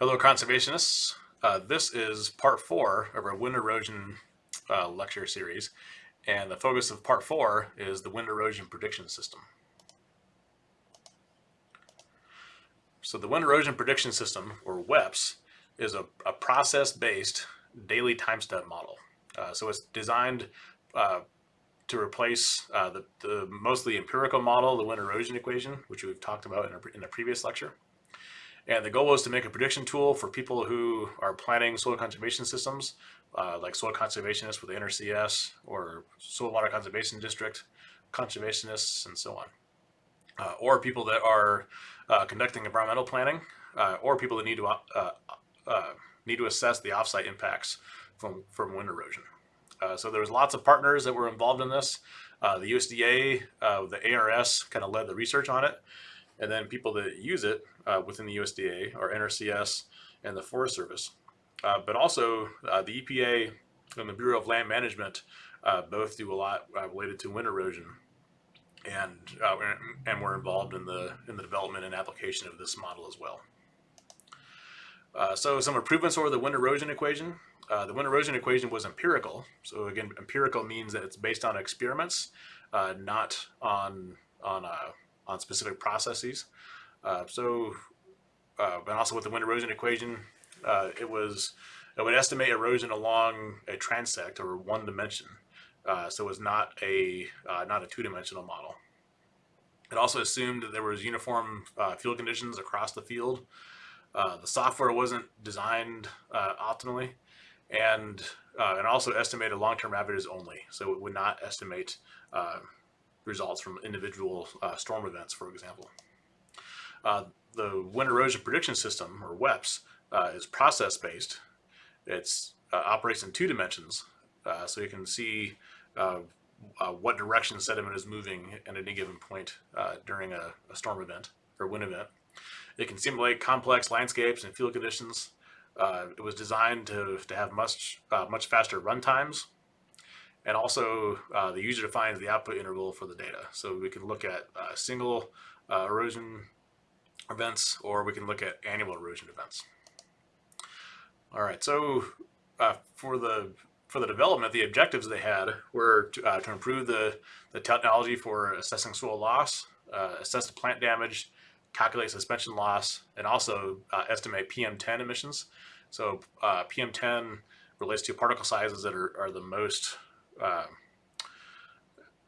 Hello, conservationists. Uh, this is part four of our wind erosion uh, lecture series, and the focus of part four is the wind erosion prediction system. So the wind erosion prediction system, or WEPS, is a, a process-based daily time step model. Uh, so it's designed uh, to replace uh, the, the mostly empirical model, the wind erosion equation, which we've talked about in a, in a previous lecture. And the goal was to make a prediction tool for people who are planning soil conservation systems, uh, like soil conservationists with the NRCS or soil water conservation district conservationists and so on. Uh, or people that are uh, conducting environmental planning, uh, or people that need to uh, uh, need to assess the offsite impacts from, from wind erosion. so there was lots of partners that were involved in this. the USDA, the ARS kind of led the research on it. And then people that use it uh, within the USDA are NRCS and the Forest Service. Uh, but also uh, the EPA and the Bureau of Land Management uh, both do a lot uh, related to wind erosion. And, uh, and we're involved in the, in the development and application of this model as well. so some improvements over the wind erosion equation. the wind erosion equation was empirical. So again, empirical means that it's based on experiments, not on, on on specific processes. Uh, so, uh, and also with the wind erosion equation, uh, it was, it would estimate erosion along a transect or one dimension. Uh, so it was not a, uh, not a two-dimensional model. It also assumed that there was uniform uh, field conditions across the field. the software wasn't designed optimally and and also estimated long-term averages only. So it would not estimate results from individual uh, storm events, for example. Uh, the wind erosion prediction system, or WEPS, uh, is process-based. It uh, operates in two dimensions, uh, so you can see what direction sediment is moving at any given point during a, a, storm event or wind event. It can simulate complex landscapes and field conditions. it was designed to, to have much, much faster run times and also uh, the user defines the output interval for the data. So we can look at uh, single uh, erosion events or we can look at annual erosion events. All right, so uh, for the for the development, the objectives they had were to, uh, to improve the, the technology for assessing soil loss, uh, assess the plant damage, calculate suspension loss, and also estimate PM10 emissions. So PM10 relates to particle sizes that are, are the most uh,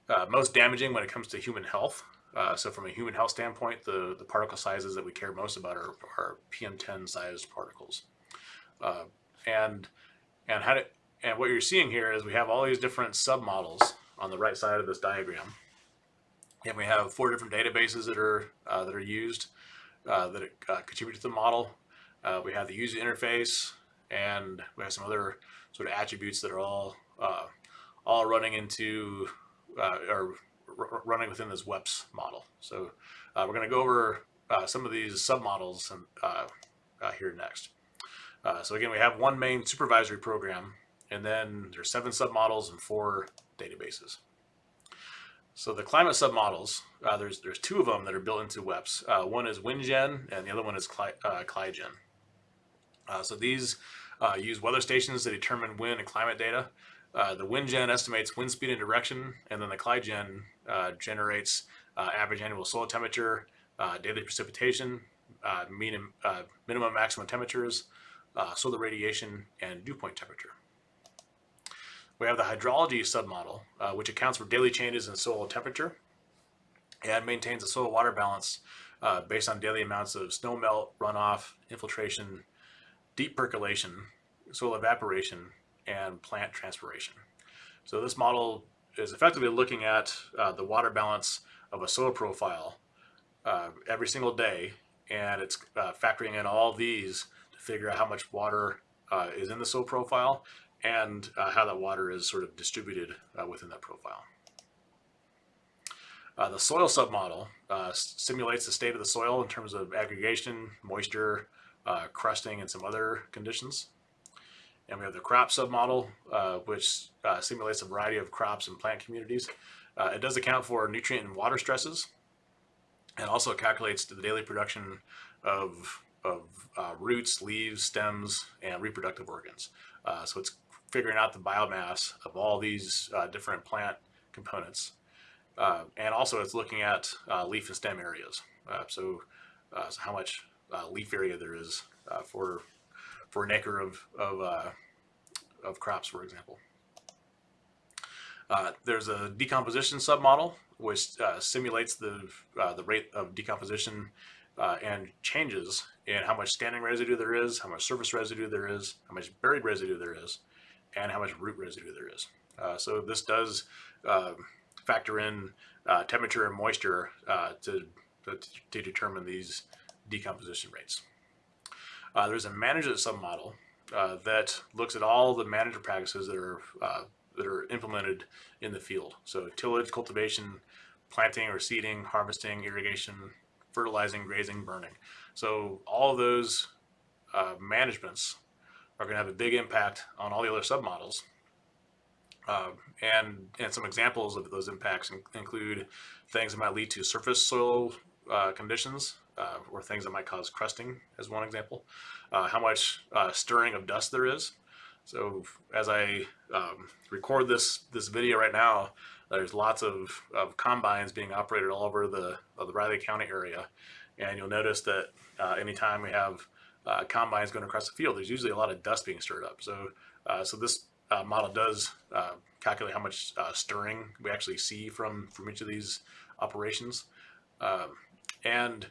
uh, most damaging when it comes to human health. Uh, so from a human health standpoint, the, the particle sizes that we care most about are, are PM10 sized particles. Uh, and and how to, and what you're seeing here is we have all these different submodels on the right side of this diagram. And we have four different databases that are uh, that are used uh, that contribute to the model. we have the user interface, and we have some other sort of attributes that are all all running into uh, or running within this WEPS model. So uh, we're going to go over uh, some of these submodels and, uh, uh, here next. Uh, so again, we have one main supervisory program, and then there's seven submodels and four databases. So the climate submodels, uh, there's there's two of them that are built into WEPS. one is WindGen, and the other one is Cli CliGen. so these use weather stations to determine wind and climate data. Uh, the WindGen estimates wind speed and direction, and then the CliGen uh, generates uh, average annual soil temperature, uh, daily precipitation, uh, mean, minimum maximum temperatures, solar radiation, and dew point temperature. We have the hydrology submodel, which accounts for daily changes in soil temperature and maintains a soil water balance based on daily amounts of snow melt, runoff, infiltration, deep percolation, soil evaporation, and plant transpiration. So this model is effectively looking at uh, the water balance of a soil profile uh, every single day, and it's uh, factoring in all these to figure out how much water uh, is in the soil profile and uh, how that water is sort of distributed uh, within that profile. the soil submodel simulates the state of the soil in terms of aggregation, moisture, crusting, and some other conditions. And we have the crop submodel, uh, which uh, simulates a variety of crops and plant communities. Uh, it does account for nutrient and water stresses and also calculates the daily production of, of uh, roots, leaves, stems, and reproductive organs. Uh, so it's figuring out the biomass of all these uh, different plant components. And also it's looking at leaf and stem areas. So, so how much leaf area there is for for an acre of of, uh, of crops, for example. Uh, there's a decomposition submodel which uh, simulates the uh, the rate of decomposition uh, and changes in how much standing residue there is, how much surface residue there is, how much buried residue there is, and how much root residue there is. Uh, so this does uh, factor in temperature and moisture to, to, to determine these decomposition rates. Uh, there's a management submodel uh, that looks at all the management practices that are uh, that are implemented in the field. So tillage, cultivation, planting or seeding, harvesting, irrigation, fertilizing, grazing, burning. So all of those uh, managements are going to have a big impact on all the other submodels. Uh, and, and some examples of those impacts in- include things that might lead to surface soil uh, conditions uh, or things that might cause crusting as one example. Uh, how much uh, stirring of dust there is. So as I um, record this this video right now, there's lots of, of combines being operated all over the, the Riley County area. And you'll notice that uh, anytime we have uh, combines going across the field, there's usually a lot of dust being stirred up. So, so this uh, model does uh, calculate how much uh, stirring we actually see from, from each of these operations. Um, and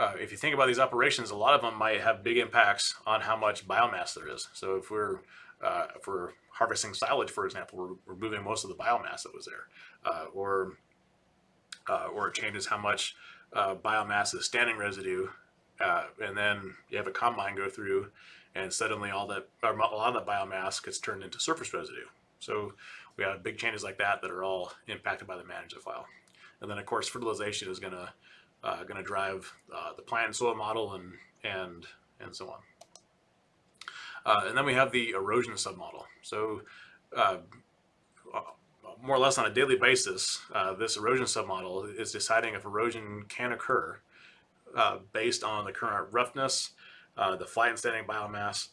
uh, if you think about these operations, a lot of them might have big impacts on how much biomass there is. So if we're uh, if we're harvesting silage, for example, we're removing most of the biomass that was there, uh, or uh, or it changes how much uh, biomass is standing residue, uh, and then you have a combine go through, and suddenly all that a lot of that biomass gets turned into surface residue. So we have big changes like that that are all impacted by the management file, and then of course fertilization is going to uh, going to drive uh, the plant soil model and and and so on. Uh, and then we have the erosion submodel. So uh, more or less on a daily basis, uh, this erosion submodel is deciding if erosion can occur uh, based on the current roughness, uh, the flight and standing biomass,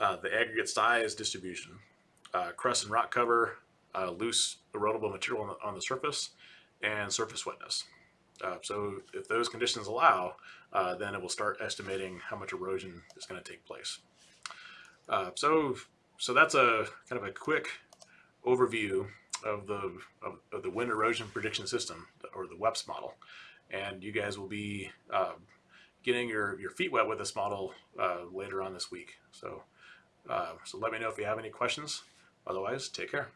uh, the aggregate size distribution, uh, crust and rock cover, uh, loose erodible material on the, on the surface, and surface wetness. Uh, so if those conditions allow, uh, then it will start estimating how much erosion is going to take place. Uh, so, so that's a kind of a quick overview of the of, of the wind erosion prediction system or the WEPS model, and you guys will be uh, getting your your feet wet with this model uh, later on this week. So, uh, so let me know if you have any questions. Otherwise, take care.